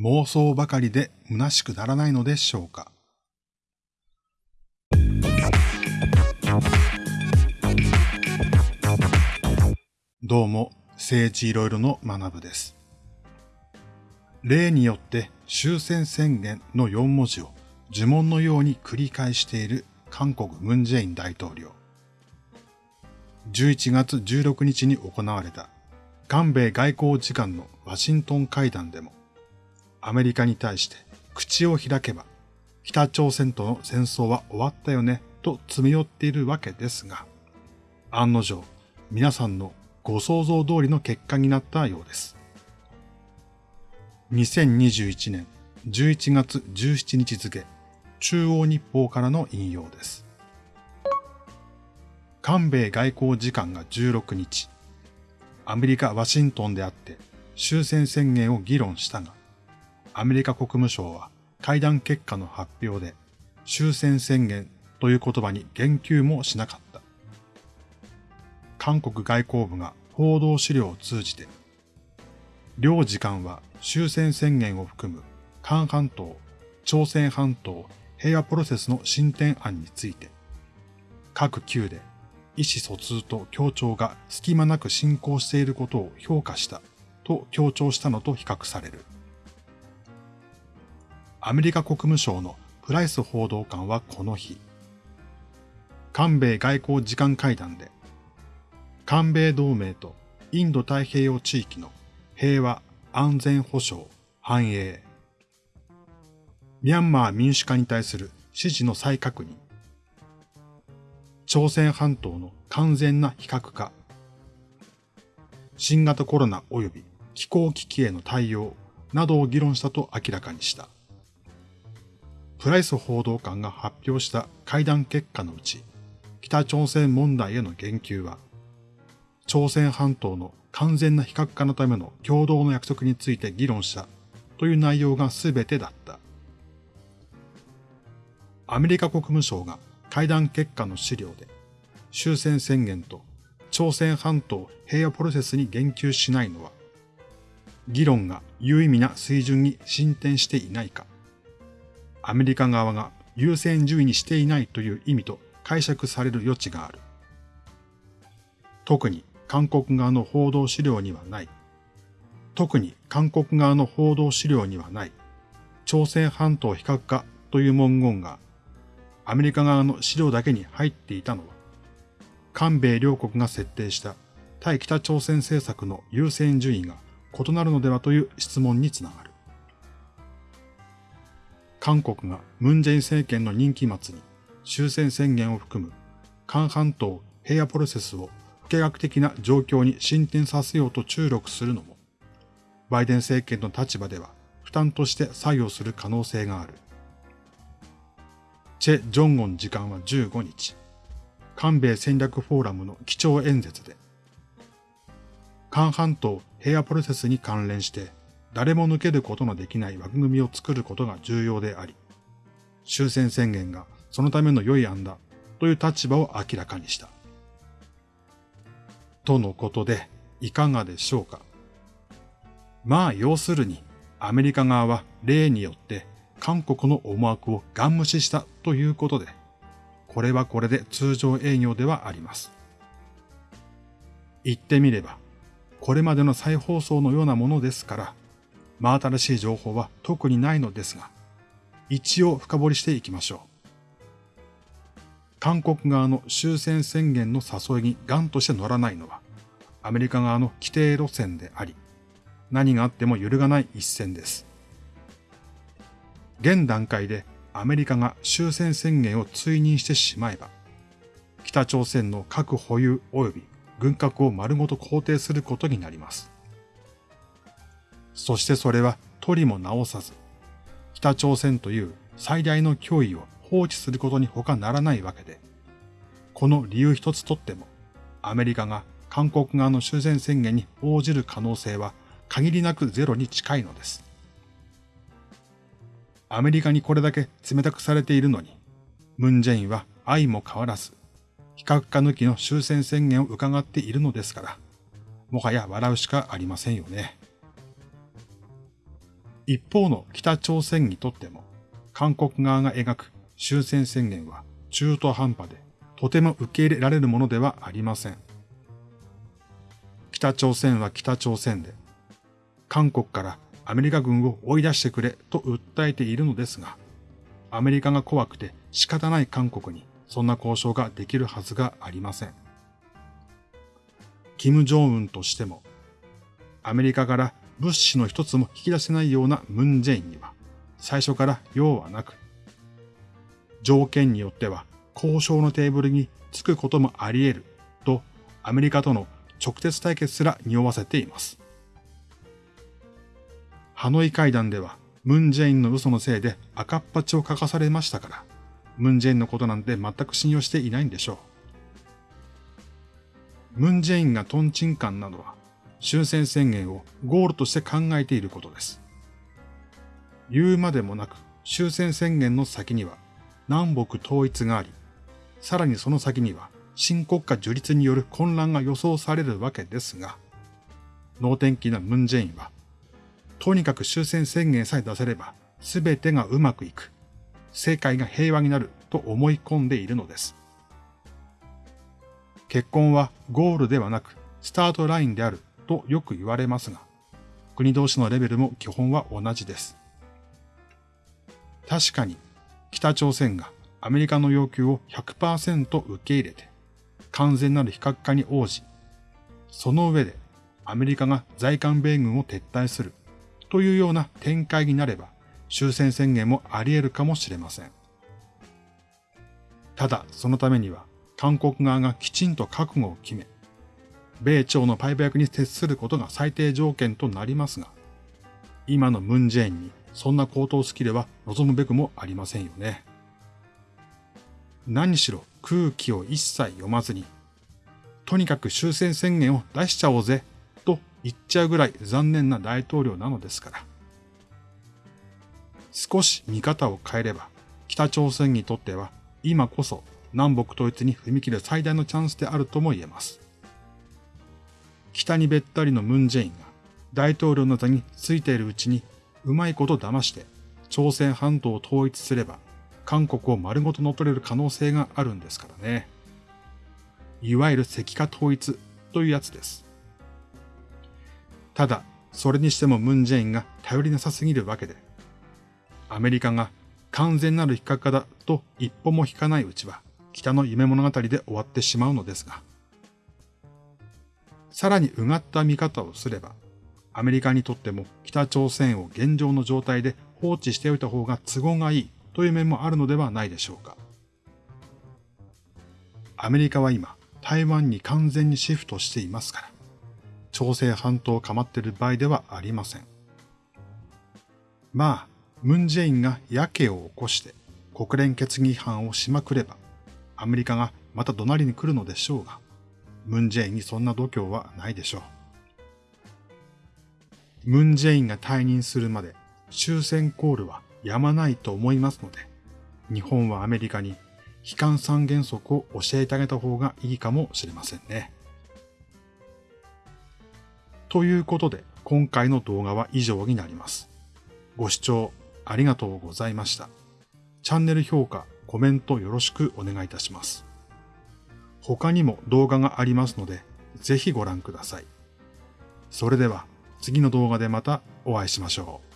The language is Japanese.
妄想ばかりで虚しくならないのでしょうか？どうも、政治いろいろの学部です。例によって終戦宣言の4文字を呪文のように繰り返している韓国ムンジェイン大統領。11月16日に行われた韓米外交次官のワシントン会談でも、アメリカに対して口を開けば、北朝鮮との戦争は終わったよねと詰め寄っているわけですが、案の定、皆さんのご想像通りの結果になったようです。2021年11月17日付、中央日報からの引用です。韓米外交次官が16日、アメリカ・ワシントンであって終戦宣言を議論したが、アメリカ国務省は会談結果の発表で終戦宣言という言葉に言及もしなかった。韓国外交部が報道資料を通じて、両次官は終戦宣言を含む韓半島、朝鮮半島平和プロセスの進展案について、各級で意思疎通と協調が隙間なく進行していることを評価したと強調したのと比較される。アメリカ国務省のプライス報道官はこの日、韓米外交次官会談で、韓米同盟とインド太平洋地域の平和、安全保障、繁栄。ミャンマー民主化に対する支持の再確認。朝鮮半島の完全な非核化。新型コロナ及び気候危機への対応などを議論したと明らかにした。プライス報道官が発表した会談結果のうち、北朝鮮問題への言及は、朝鮮半島の完全な非核化のための共同の約束について議論したという内容が全てだった。アメリカ国務省が会談結果の資料で終戦宣言と朝鮮半島平和プロセスに言及しないのは、議論が有意味な水準に進展していないか、アメリカ側が優先順位にしていないという意味と解釈される余地がある。特に韓国側の報道資料にはない。特に韓国側の報道資料にはない。朝鮮半島非核化という文言がアメリカ側の資料だけに入っていたのは、韓米両国が設定した対北朝鮮政策の優先順位が異なるのではという質問につながる。韓国がムンジェイン政権の任期末に終戦宣言を含む韓半島平和プロセスを不計画的な状況に進展させようと注力するのも、バイデン政権の立場では負担として作用する可能性がある。チェ・ジョンゴン次官は15日、韓米戦略フォーラムの基調演説で、韓半島平和プロセスに関連して誰も抜けることのできない枠組みを作ることが重要であり、終戦宣言がそのための良い案だという立場を明らかにした。とのことで、いかがでしょうか。まあ、要するに、アメリカ側は例によって韓国の思惑をガン無視したということで、これはこれで通常営業ではあります。言ってみれば、これまでの再放送のようなものですから、真新しい情報は特にないのですが、一応深掘りしていきましょう。韓国側の終戦宣言の誘いにガンとして乗らないのは、アメリカ側の規定路線であり、何があっても揺るがない一線です。現段階でアメリカが終戦宣言を追認してしまえば、北朝鮮の核保有及び軍拡を丸ごと肯定することになります。そしてそれは取りも直さず、北朝鮮という最大の脅威を放置することに他ならないわけで、この理由一つとっても、アメリカが韓国側の終戦宣言に応じる可能性は限りなくゼロに近いのです。アメリカにこれだけ冷たくされているのに、ムンジェインは愛も変わらず、非核化抜きの終戦宣言を伺っているのですから、もはや笑うしかありませんよね。一方の北朝鮮にとっても、韓国側が描く終戦宣言は中途半端で、とても受け入れられるものではありません。北朝鮮は北朝鮮で、韓国からアメリカ軍を追い出してくれと訴えているのですが、アメリカが怖くて仕方ない韓国にそんな交渉ができるはずがありません。キム・ジョンウンとしても、アメリカから物資の一つも引き出せないようなムン・ジェインには、最初から用はなく、条件によっては交渉のテーブルにつくこともあり得ると、アメリカとの直接対決すら匂わせています。ハノイ会談では、ムン・ジェインの嘘のせいで赤っ端を書かされましたから、ムン・ジェインのことなんて全く信用していないんでしょう。ムン・ジェインがトンチンカンなのは、終戦宣言をゴールとして考えていることです。言うまでもなく終戦宣言の先には南北統一があり、さらにその先には新国家樹立による混乱が予想されるわけですが、能天気なムン・ジェインは、とにかく終戦宣言さえ出せれば全てがうまくいく、世界が平和になると思い込んでいるのです。結婚はゴールではなくスタートラインであるとよく言われますが、国同士のレベルも基本は同じです。確かに北朝鮮がアメリカの要求を100%受け入れて、完全なる非核化に応じ、その上でアメリカが在韓米軍を撤退するというような展開になれば、終戦宣言もあり得るかもしれません。ただ、そのためには、韓国側がきちんと覚悟を決め、米朝のパイプ役に徹することが最低条件となりますが、今のムンジェインにそんな高等スキルは望むべくもありませんよね。何しろ空気を一切読まずに、とにかく終戦宣言を出しちゃおうぜと言っちゃうぐらい残念な大統領なのですから。少し見方を変えれば、北朝鮮にとっては今こそ南北統一に踏み切る最大のチャンスであるとも言えます。北にべったりのムンジェインが大統領の座についているうちにうまいこと騙して朝鮮半島を統一すれば韓国を丸ごと乗っ取れる可能性があるんですからね。いわゆる石化統一というやつです。ただ、それにしてもムンジェインが頼りなさすぎるわけで、アメリカが完全なる非核化だと一歩も引かないうちは北の夢物語で終わってしまうのですが、さらにうがった見方をすれば、アメリカにとっても北朝鮮を現状の状態で放置しておいた方が都合がいいという面もあるのではないでしょうか。アメリカは今、台湾に完全にシフトしていますから、朝鮮半島を構っている場合ではありません。まあ、ムンジェインが野家を起こして国連決議違反をしまくれば、アメリカがまた怒鳴りに来るのでしょうが、ムンジェインにそんな度胸はないでしょう。ムンジェインが退任するまで終戦コールはやまないと思いますので、日本はアメリカに悲観三原則を教えてあげた方がいいかもしれませんね。ということで、今回の動画は以上になります。ご視聴ありがとうございました。チャンネル評価、コメントよろしくお願いいたします。他にも動画がありますので、ぜひご覧ください。それでは次の動画でまたお会いしましょう。